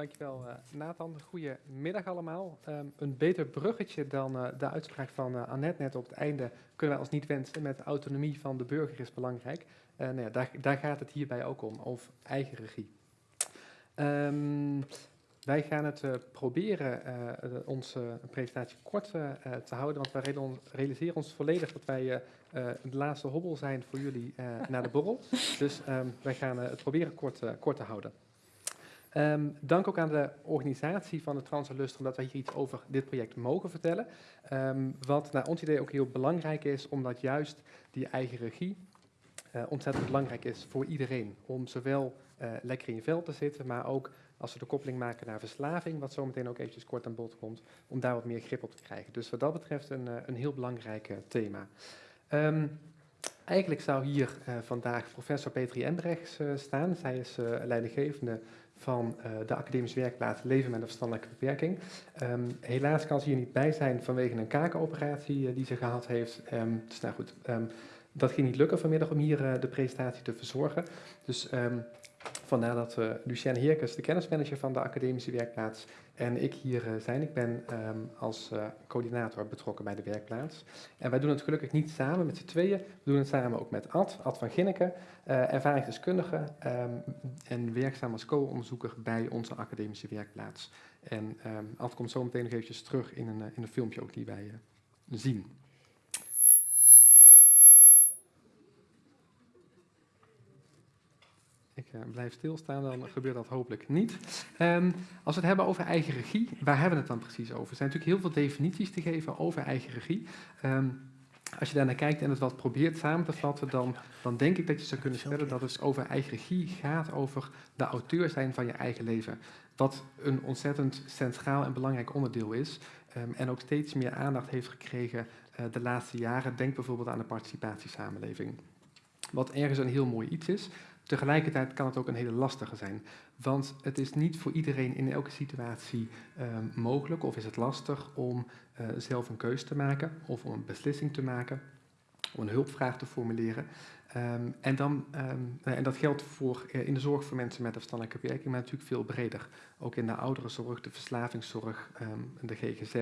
Dankjewel uh, Nathan. Goedemiddag allemaal. Um, een beter bruggetje dan uh, de uitspraak van uh, Annette net op het einde kunnen wij ons niet wensen. Met autonomie van de burger is belangrijk. nou ja, daar, daar, gaat het hierbij ook om, over eigen regie. Um, wij gaan het proberen onze presentatie kort te houden, want wij realiseren ons volledig dat wij de laatste hobbel zijn voor jullie naar de borrel. Dus um, wij gaan het proberen kort, kort te houden. Um, dank ook aan de organisatie van de Transalustrum dat wij hier iets over dit project mogen vertellen. Um, wat naar ons idee ook heel belangrijk is, omdat juist die eigen regie uh, ontzettend belangrijk is voor iedereen. Om zowel uh, lekker in je vel te zitten, maar ook als we de koppeling maken naar verslaving, wat zometeen ook eventjes kort aan bod komt, om daar wat meer grip op te krijgen. Dus wat dat betreft een, uh, een heel belangrijk thema. Um, eigenlijk zou hier vandaag professor Petri Embrechts staan. Zij is leidinggevende van uh, de academische werkplaats Leven met een verstandelijke beperking. Um, helaas kan ze hier niet bij zijn vanwege een kakenoperatie uh, die ze gehad heeft. Um, dus nou goed, um, dat ging niet lukken vanmiddag om hier uh, de presentatie te verzorgen. Dus Vandaar dat uh, Lucien Heerkes, de kennismanager van de academische werkplaats, en ik hier uh, zijn. Ik ben um, als uh, coördinator betrokken bij de werkplaats. En wij doen het gelukkig niet samen met z'n tweeën. We doen het samen ook met Ad, Ad van Ginneken, ervaringsdeskundige um, en werkzaam als co-onderzoeker bij onze academische werkplaats. En um, Ad komt zo meteen nog eventjes terug in een, in een filmpje ook die wij zien. Ik uh, blijf stilstaan, dan gebeurt dat hopelijk niet. Um, als we het hebben over eigen regie, waar hebben we het dan precies over? Er zijn natuurlijk heel veel definities te geven over eigen regie. Um, als je daar naar kijkt en het wat probeert samen te vatten, dan, dan denk ik dat je zou kunnen stellen dat het over eigen regie gaat over de auteur zijn van je eigen leven. Wat een ontzettend centraal en belangrijk onderdeel is um, en ook steeds meer aandacht heeft gekregen uh, de laatste jaren. Denk bijvoorbeeld aan de participatiesamenleving. Wat ergens een heel mooi iets is, Tegelijkertijd kan het ook een hele lastige zijn, want het is niet voor iedereen in elke situatie um, mogelijk of is het lastig om uh, zelf een keuze te maken of om een beslissing te maken, om een hulpvraag te formuleren. Um, en, dan, um, en dat geldt voor, uh, in de zorg voor mensen met een verstandelijke beperking, maar natuurlijk veel breder. Ook in de ouderenzorg, de verslavingszorg, de GGZ.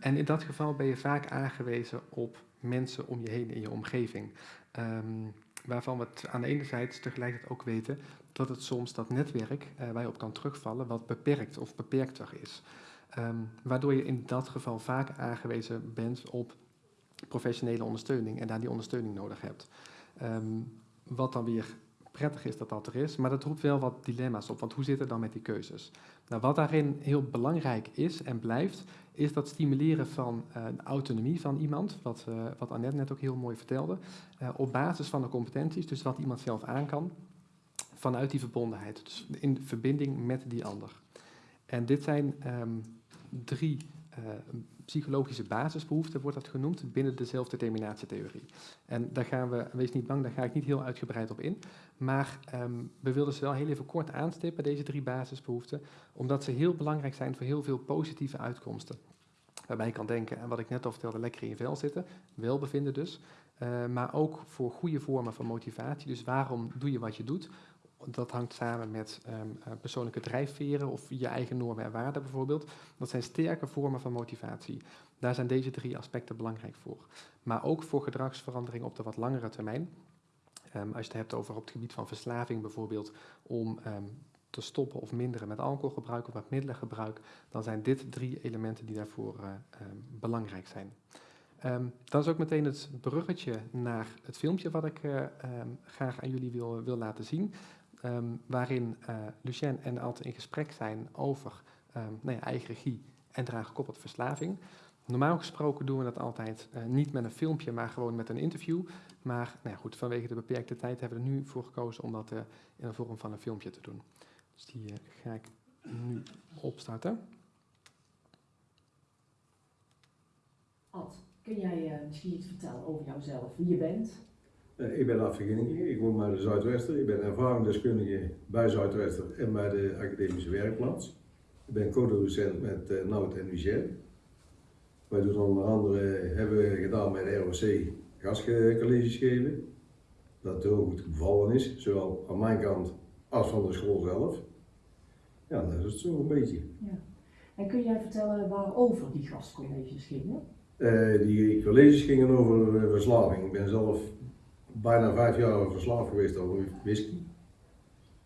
en in dat geval ben je vaak aangewezen op mensen om je heen in je omgeving. Um, waarvan we aan de ene zijde tegelijkertijd ook weten dat het soms dat netwerk uh, waar je op kan terugvallen wat beperkt of beperkter is. Um, waardoor je in dat geval vaak aangewezen bent op professionele ondersteuning en daar die ondersteuning nodig hebt. Um, wat dan weer prettig is dat dat er is, maar dat roept wel wat dilemma's op, want hoe zit het dan met die keuzes? Nou, wat daarin heel belangrijk is en blijft, is dat stimuleren van uh, de autonomie van iemand, wat, uh, wat Annette net ook heel mooi vertelde, uh, op basis van de competenties, dus wat iemand zelf aan kan, vanuit die verbondenheid, dus in verbinding met die ander. En dit zijn um, drie psychologische basisbehoeften, wordt dat genoemd, binnen de zelfdeterminatietheorie. En daar gaan we, wees niet bang, daar ga ik niet heel uitgebreid op in, maar um, we wilden ze wel heel even kort aanstippen, deze drie basisbehoeften, omdat ze heel belangrijk zijn voor heel veel positieve uitkomsten. Waarbij je kan denken, en wat ik net al vertelde, lekker in je vel zitten, welbevinden dus, uh, maar ook voor goede vormen van motivatie. Dus waarom doe je wat je doet? Dat hangt samen met um, persoonlijke drijfveren of je eigen normen en waarden bijvoorbeeld. Dat zijn sterke vormen van motivatie. Daar zijn deze drie aspecten belangrijk voor. Maar ook voor gedragsverandering op de wat langere termijn. Um, als je het hebt over op het gebied van verslaving bijvoorbeeld, om um, te stoppen of minderen met alcoholgebruik of met middelengebruik, dan zijn dit drie elementen die daarvoor um, belangrijk zijn. Um, dat is ook meteen het bruggetje naar het filmpje wat ik um, graag aan jullie wil, wil laten zien, um, waarin uh, Lucien en Alt in gesprek zijn over nou ja, eigen regie en eraan gekoppeld verslaving. Normaal gesproken doen we dat altijd uh, niet met een filmpje, maar gewoon met een interview. Maar nou ja, goed, vanwege de beperkte tijd hebben we er nu voor gekozen om dat uh, in de vorm van een filmpje te doen. Dus die ga ik nu opstarten. Ad, kun jij misschien iets vertellen over jouzelf, wie je bent? Ik ben Verginningen, ik woon bij de Zuidwester. Ik ben ervaringsdeskundige bij Zuidwester en bij de academische werkplaats. Ik ben co-docent met uh, Nout en Michel. Wij doen onder andere, hebben we gedaan met de ROC gastcolleges geven. Dat heel goed bevallen is, zowel aan mijn kant als van de school zelf. Ja, dat is het zo een beetje. En kun jij vertellen waarover die gastcolleges gingen? Eh, die colleges gingen over eh, verslaving. Ik ben zelf bijna vijf jaar verslaafd geweest over whisky.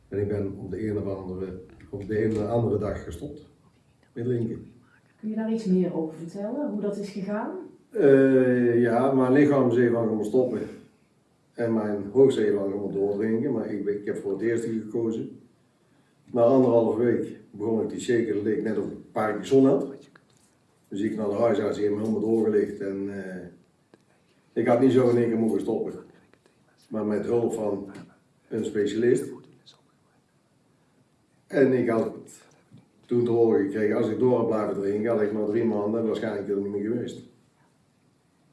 En ik ben op de een of andere, op de ene andere dag gestopt met drinken. Kun je daar iets meer over vertellen? Hoe dat is gegaan? Eh, ja, mijn lichaam zei van gaan stoppen. En mijn hoofd zei van gaan doordrinken, maar ik, ik heb voor het eerste gekozen. Na anderhalve week begon ik die shaker, dat leek net of ik een paar keer zon had. Dus ik naar de huisarts, die heeft me helemaal doorgelicht en eh, ik had niet zo in één keer moeten stoppen. Maar met hulp van een specialist. En ik had toen te horen gekregen, als ik door had blijven drinken, had ik maar drie maanden waarschijnlijk er niet meer geweest.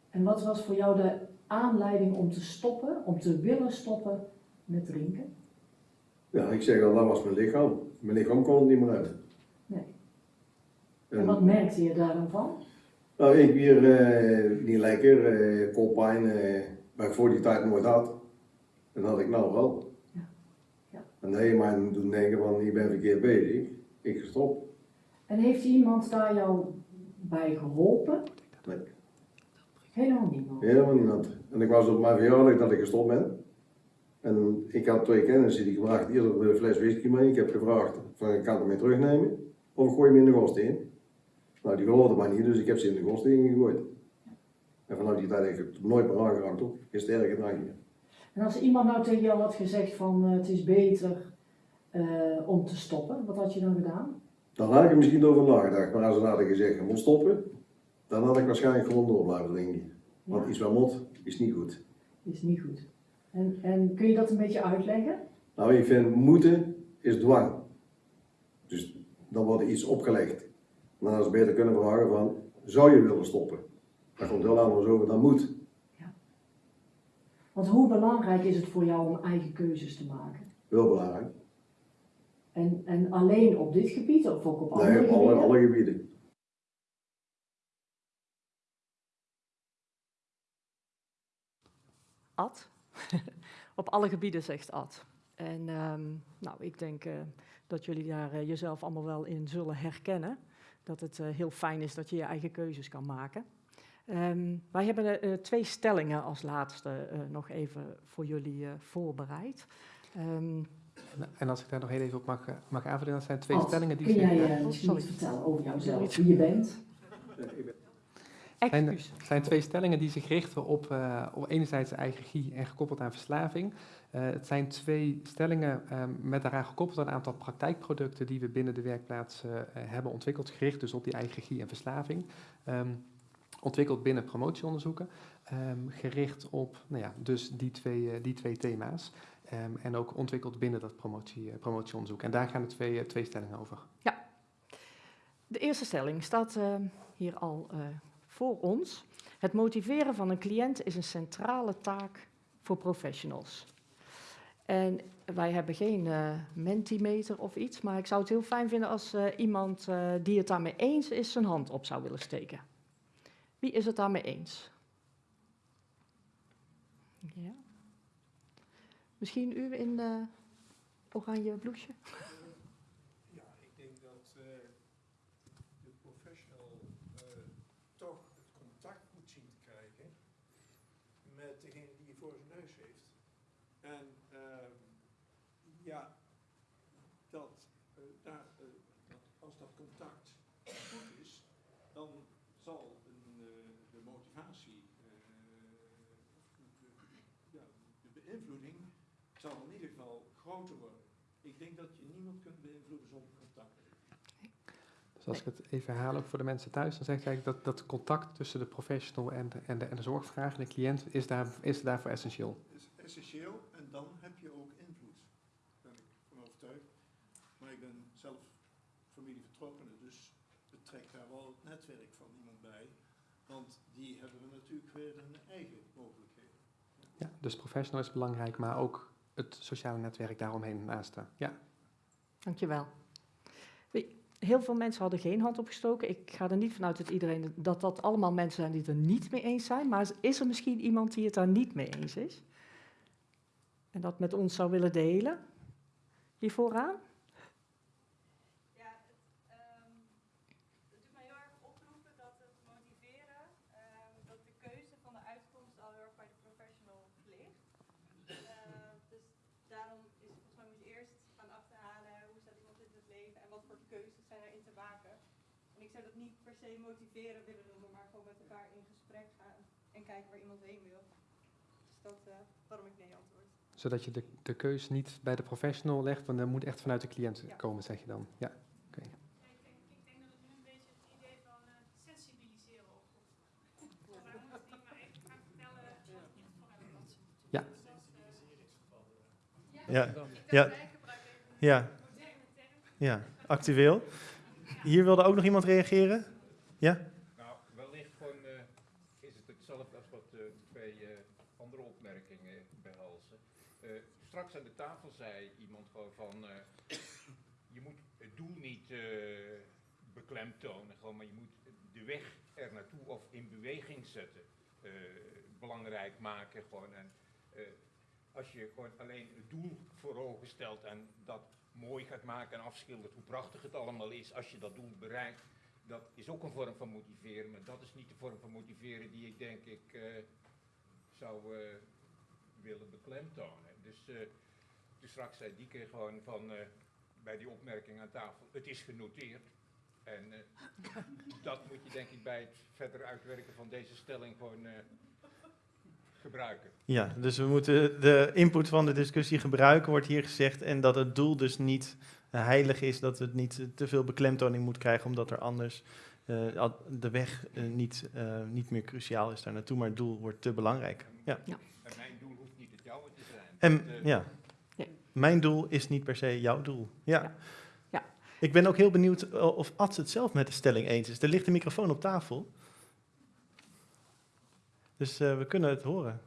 En wat was voor jou de aanleiding om te stoppen, om te willen stoppen met drinken? Ja, ik zeg al, dat was mijn lichaam. Mijn lichaam kon het niet meer uit. Nee. En, En wat merkte je daar dan van? nou, één keer eh, niet lekker, eh koppijn, eh, waar ik voor die tijd nooit had. En dat had ik nou wel. Ja. Ja. En dat heeft mij doen denken van, je bent verkeerd bezig. Ik gestop. En heeft iemand daar jou bij geholpen? Nee. Helemaal niemand. Helemaal niemand. En ik was op mijn verjaardag dat ik gestopt ben. En ik had twee kennissen die gebracht hier een fles whisky mee. Ik heb gevraagd van ik kan het mee terugnemen. Of ik gooi hem in de in. Nou, die geloofde mij niet, dus ik heb ze in de gost ingegooid. En vanaf die tijd heb ik het nooit meer aangeraakt op. Geen sterke drankje. En als iemand nou tegen jou had gezegd van eh, het is beter eh, om te stoppen, wat had je dan gedaan? Dan had ik er misschien over nagedacht. Maar als ze hadden gezegd, je moet stoppen. Dan had ik waarschijnlijk gewoon door blijven drinken. Want Ja, iets wat mot is niet goed. is niet goed. En, en kun je dat een beetje uitleggen? Nou, ik vind moeten is dwang. Dus dan wordt er iets opgelegd. Maar dan is het beter kunnen vragen van, zou je willen stoppen? Dat komt heel anders over dan moet. Want hoe belangrijk is het voor jou om eigen keuzes te maken? Heel belangrijk. En, en alleen op dit gebied of ook op andere Nee, op alle, gebieden? alle gebieden. Ad. Op alle gebieden zegt Ad. En ehm, nou, ik denk eh, dat jullie daar eh, jezelf allemaal wel in zullen herkennen. Dat het eh, heel fijn is dat je je eigen keuzes kan maken. Ehm, wij hebben eh, twee stellingen als laatste eh, nog even voor jullie eh, voorbereid. Ehm, En, en als ik daar nog heel even op mag, mag aanvullen, dat zijn twee stellingen die kun jij sorry. iets vertellen over jouzelf, wie je bent? zijn, zijn twee stellingen die zich richten op, eh, op enerzijds eigen en gekoppeld aan verslaving. Eh, het zijn twee stellingen ehm, met daaraan gekoppeld een aantal praktijkproducten die we binnen de werkplaats hebben ontwikkeld, gericht dus op die eigen en verslaving. Ehm, ontwikkeld binnen promotieonderzoeken, ehm, gericht op nou ja, dus die twee, eh, die twee thema's. Ehm, en ook ontwikkeld binnen dat promotie, eh, promotieonderzoek. En daar gaan de twee, eh, twee stellingen over. De eerste stelling staat eh, hier al voor ons. Het motiveren van een cliënt is een centrale taak voor professionals. En wij hebben geen mentimeter of iets, maar ik zou het heel fijn vinden als iemand die het daarmee eens is zijn hand op zou willen steken. Wie is het daarmee eens? Ja. Misschien u in eh oranje bloesje? Ja, ik denk dat eh, de professional eh, toch het contact moet zien te krijgen met degene die je voor zijn neus heeft. En ehm, ja, dat, eh, daar, eh, dat als dat contact goed is, dan zal een, eh, de motivatie, eh, de, ja, de beïnvloeding zal in ieder geval groter worden. Ik denk dat je niemand kunt beïnvloeden zonder contact. Dus als ik het even herhaal ook voor de mensen thuis, dan zeg ik dat dat contact tussen de professional en de, en de, en de zorgvraag, de cliënt, is, daar, is daarvoor essentieel. Is essentieel en dan heb je ook invloed. Daar ben ik van overtuigd. Maar ik ben zelf familievertrokkene, dus het trekt daar wel het netwerk van iemand bij. Want die hebben we natuurlijk weer hun eigen. Ja, dus professional is belangrijk, maar ook het sociale netwerk daaromheen naast. Ja. Dankjewel. Heel veel mensen hadden geen hand opgestoken. Ik ga er niet vanuit dat iedereen dat dat allemaal mensen zijn die het er niet mee eens zijn. Maar is er misschien iemand die het daar niet mee eens is? En dat met ons zou willen delen? Hier vooraan? Keuzes zijn erin te maken. En ik zou dat niet per se motiveren willen noemen, maar gewoon met elkaar in gesprek gaan en kijken waar iemand heen wil. Dus dat eh, waarom ik nee antwoord. Zodat je de, de keus niet bij de professional legt, want dat moet echt vanuit de cliënt Ja. komen, zeg je dan. Ja. Ja, ik, denk, ik denk dat het nu een beetje het idee van eh, sensibiliseren oproept. Wij moeten die maar even gaan vertellen wat het voor hebben wat ze moeten Ja. Dus eh, Ja, Ja. wij gebruiken even ja, actueel. Hier wilde ook nog iemand reageren? Ja? Nou, wellicht gewoon eh, is het hetzelfde als wat de twee eh, andere opmerkingen behelzen. Eh, straks aan de tafel zei iemand gewoon van, eh, je moet het doel niet eh, beklemtonen, gewoon, maar je moet de weg er naartoe of in beweging zetten eh, belangrijk maken. Gewoon. En, eh, als je gewoon alleen het doel voor ogen stelt en dat mooi gaat maken en afschildert hoe prachtig het allemaal is als je dat doel bereikt, dat is ook een vorm van motiveren, maar dat is niet de vorm van motiveren die ik denk ik eh, zou eh, willen beklemtonen. Dus eh, toen straks zei Dieke gewoon van bij die opmerking aan tafel, het is genoteerd. En dat moet je denk ik bij het verder uitwerken van deze stelling gewoon gebruiken. Ja, dus we moeten de input van de discussie gebruiken, wordt hier gezegd. En dat het doel dus niet eh, heilig is, dat het niet eh, te veel beklemtoning moet krijgen, omdat er anders eh, de weg niet, eh, niet meer cruciaal is daar naartoe, maar het doel wordt te belangrijk. Ja. En mijn doel hoeft niet het jouwe te zijn. En ja, Ja. mijn doel is niet per se jouw doel. Ja. Ja. Ja. Ik ben ook heel benieuwd of Ad het zelf met de stelling eens is. Er ligt een microfoon op tafel. Dus eh, we kunnen het horen.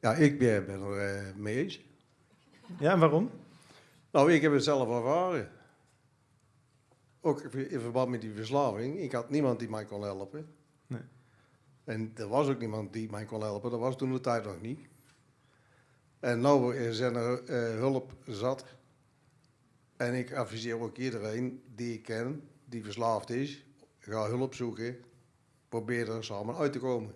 Ja, ik ben, ben er eh, mee eens. Ja, en waarom? Nou, ik heb het zelf ervaren. Ook in verband met die verslaving. Ik had niemand die mij kon helpen. Nee. En er was ook niemand die mij kon helpen. Dat was toen de tijd nog niet. En nu zijn er eh, hulp zat. En ik adviseer ook iedereen die ik ken, die verslaafd is, ga hulp zoeken. Probeer er samen uit te komen.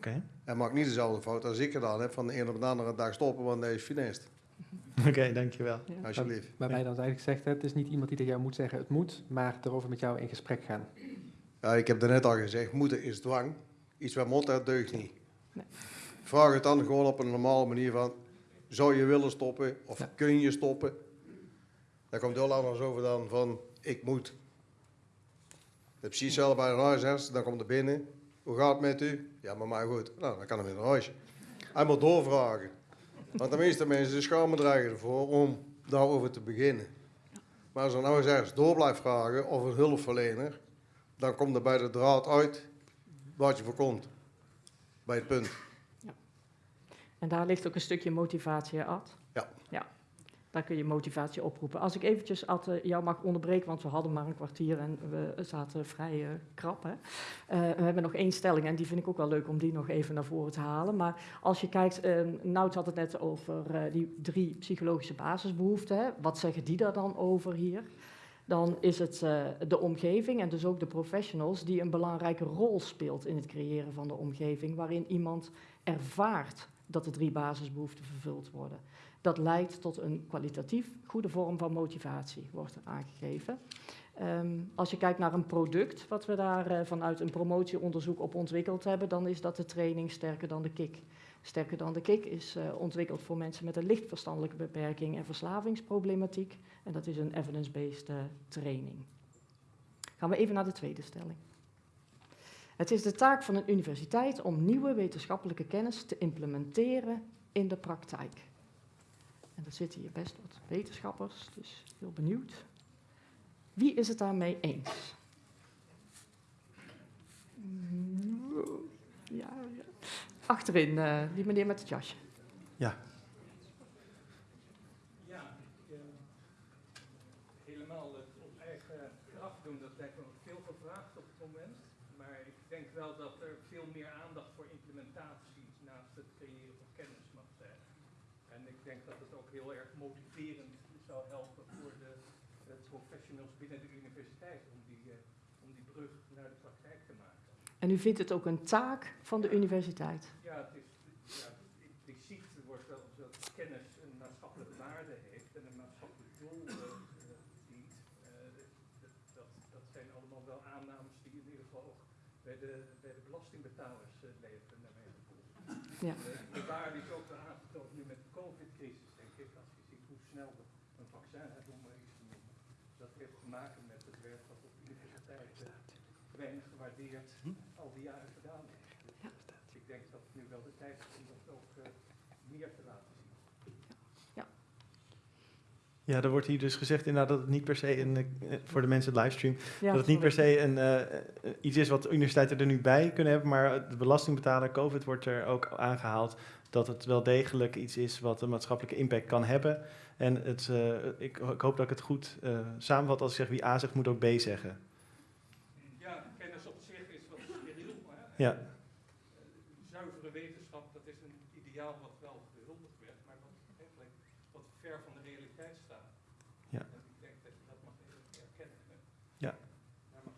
Oké, En maak niet dezelfde fout als ik gedaan heb, van de een op de andere dag stoppen, want dat is finest. Oké, dankjewel. Ja. Alsjeblieft. Waarbij dan eigenlijk zegt, hè, het is niet iemand die tegen jou moet zeggen het moet, maar erover met jou in gesprek gaan. Ja, ik heb daarnet al gezegd, moeten is dwang. Iets wat moet, dat deugt niet. Nee. Vraag het dan gewoon op een normale manier van, zou je willen stoppen of Ja. kun je stoppen? Daar komt heel anders over dan van, ik moet. Dat is precies hetzelfde bij een huisarts, dan komt er binnen. Hoe gaat het met u? Ja, maar mij goed. Nou, dan kan hij in een huisje. Hij moet doorvragen. Want de meeste mensen schamen er ervoor om daarover te beginnen. Maar als een huisarts door blijft vragen of een hulpverlener, dan komt er bij de draad uit wat je voorkomt. Bij het punt. En daar ligt ook een stukje motivatie, Ad? Ja. Ja, daar kun je motivatie oproepen. Als ik eventjes, Ad, eh, jou mag onderbreken, want we hadden maar een kwartier en we zaten vrij eh, krap. Eh, we hebben nog één stelling en die vind ik ook wel leuk om die nog even naar voren te halen. Maar als je kijkt, eh Nout had het net over die drie psychologische basisbehoeften. Wat zeggen die daar dan over hier? Dan is het de omgeving en dus ook de professionals die een belangrijke rol speelt in het creëren van de omgeving, waarin iemand ervaart dat de drie basisbehoeften vervuld worden. Dat leidt tot een kwalitatief goede vorm van motivatie, wordt aangegeven. Ehm, als je kijkt naar een product wat we daar eh, vanuit een promotieonderzoek op ontwikkeld hebben, dan is dat de training sterker dan de kick. Sterker dan de kick is eh, ontwikkeld voor mensen met een licht verstandelijke beperking en verslavingsproblematiek. En dat is een evidence-based eh, training. Gaan we even naar de tweede stelling. Het is de taak van een universiteit om nieuwe wetenschappelijke kennis te implementeren in de praktijk. En er zitten hier best wat wetenschappers, dus heel benieuwd. Wie is het daarmee eens? Mm, Ja, ja. Achterin, eh, die meneer met het jasje. Ja, ik, eh, helemaal het op eigen kracht doen, dat lijkt me nog veel gevraagd op het moment. Ik denk wel dat er veel meer aandacht voor implementatie naast het creëren van kennis mag zijn. En ik denk dat het ook heel erg motiverend zou helpen voor de, de professionals binnen de universiteit om die, eh, om die brug naar de praktijk te maken. En u vindt het ook een taak van de universiteit? Ja, het is ja, impliciet wordt wel dat kennis een maatschappelijke waarde heeft en een maatschappelijk doel. eh, eh, bij de belastingbetalers eh, leven, naar mijn gevoel. Ja. De waarde is ook wel aangetoond nu met de COVID-crisis, denk ik, als je ziet hoe snel we een vaccin hebben om maar iets te noemen. Dat heeft te maken met het werk dat op universiteiten weinig gewaardeerd al die jaren gedaan is. Dus ik denk dat het nu wel de tijd is om dat ook eh, meer te laten zien. Ja, er wordt hier dus gezegd inderdaad dat het niet per se, een, eh, voor de mensen livestream, Ja, dat het niet per se een, eh, iets is wat universiteiten er nu bij kunnen hebben, maar de belastingbetaler, COVID wordt er ook aangehaald, dat het wel degelijk iets is wat een maatschappelijke impact kan hebben. En het, eh, ik, ik hoop dat ik het goed eh, samenvat als ik zeg wie A zegt, moet ook B zeggen. Ja, kennis op zich is wat steriel, maar Ja. eh, zuivere wetenschap, dat is een ideaal wat wel gehuldigd werd, maar wat eigenlijk wat ver van de realiteit staat. Ja. En ik denk dat je dat mag even erkennen. hè. Ja. Daar mag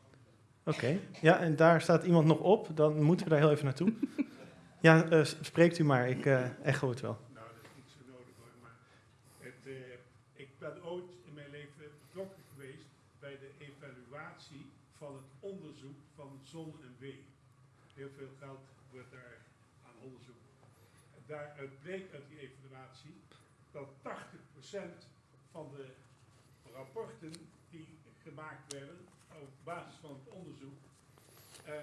Oké, ja, en daar staat iemand nog op, dan moeten we daar heel even naartoe. Ja, eh, spreekt u maar, ik eh echo het wel. Nou, dat is niet zo nodig hoor, maar het, eh, ik ben ooit in mijn leven betrokken geweest bij de evaluatie van het onderzoek van zon en wee. Heel veel geld wordt daar aan onderzoek. Daaruit bleek uit die evaluatie dat 80% van de rapporten die gemaakt werden op basis van het onderzoek eh,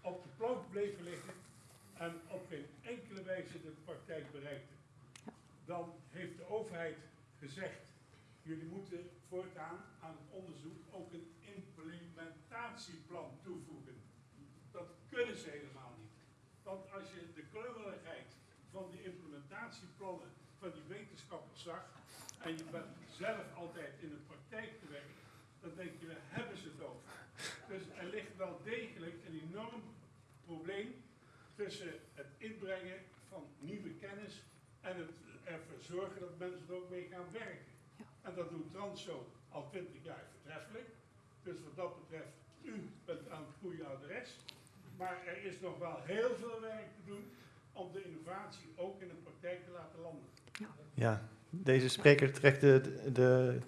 op de plank bleven liggen en op geen enkele wijze de praktijk bereikten. Dan heeft de overheid gezegd, jullie moeten voortaan aan het onderzoek ook een implementatieplan toevoegen. Dat kunnen ze helemaal niet. Want als je de klungeligheid van die implementatieplannen van die wetenschappers zag, en je bent zelf altijd in de praktijk gewerkt, dan denk je, waar hebben ze het over? Dus er ligt wel degelijk een enorm probleem tussen het inbrengen van nieuwe kennis en het ervoor zorgen dat mensen er ook mee gaan werken. En dat doet Transo al twintig jaar voortreffelijk. Dus wat dat betreft, u bent aan het goede adres. Maar er is nog wel heel veel werk te doen om de innovatie ook in de praktijk te laten landen. Ja, deze spreker trekt de, de,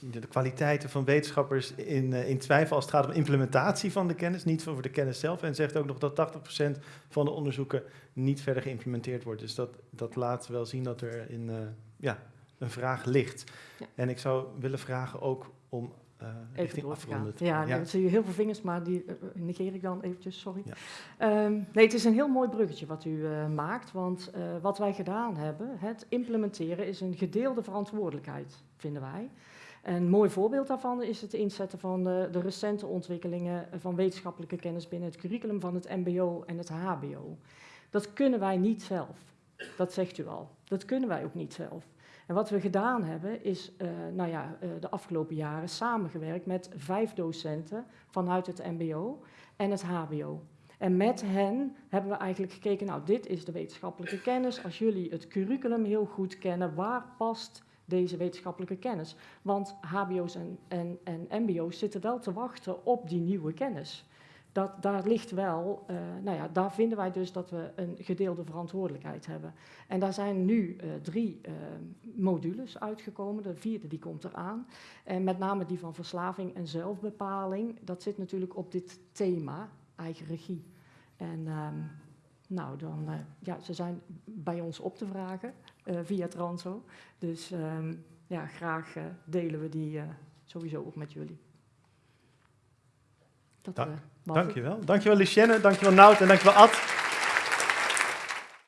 de, kwaliteiten van wetenschappers in, eh, in twijfel als het gaat om implementatie van de kennis, niet over de kennis zelf. En zegt ook nog dat 80% van de onderzoeken niet verder geïmplementeerd wordt. Dus dat, dat laat wel zien dat er in, eh, ja, een vraag ligt. Ja. En ik zou willen vragen ook om eh Even richting afronden. Ja, ik zie heel veel vingers, maar die eh, negeer ik dan eventjes, sorry. Ja. Ehm, nee, het is een heel mooi bruggetje wat u maakt, want wat wij gedaan hebben, het implementeren is een gedeelde verantwoordelijkheid, vinden wij. Een mooi voorbeeld daarvan is het inzetten van de, de recente ontwikkelingen van wetenschappelijke kennis binnen het curriculum van het MBO en het HBO. Dat kunnen wij niet zelf. Dat zegt u al. Dat kunnen wij ook niet zelf. En wat we gedaan hebben, is eh, nou ja, eh, de afgelopen jaren samengewerkt met vijf docenten vanuit het MBO en het HBO. En met hen hebben we eigenlijk gekeken, nou, dit is de wetenschappelijke kennis. Als jullie het curriculum heel goed kennen, waar past deze wetenschappelijke kennis? Want HBO's en, en, en MBO's zitten wel te wachten op die nieuwe kennis. Dat, daar ligt wel, eh, nou ja, daar vinden wij dus dat we een gedeelde verantwoordelijkheid hebben. En daar zijn nu eh, drie eh, modules uitgekomen. De vierde die komt eraan. En met name die van verslaving en zelfbepaling. Dat zit natuurlijk op dit thema, eigen regie. En ehm, nou, dan, ja, ze zijn bij ons op te vragen via Transo. Dus ehm, ja, graag eh, delen we die eh, sowieso ook met jullie. Dat, Dank- eh. Dankjewel. Dankjewel Lucienne, dankjewel Nout en dankjewel Ad.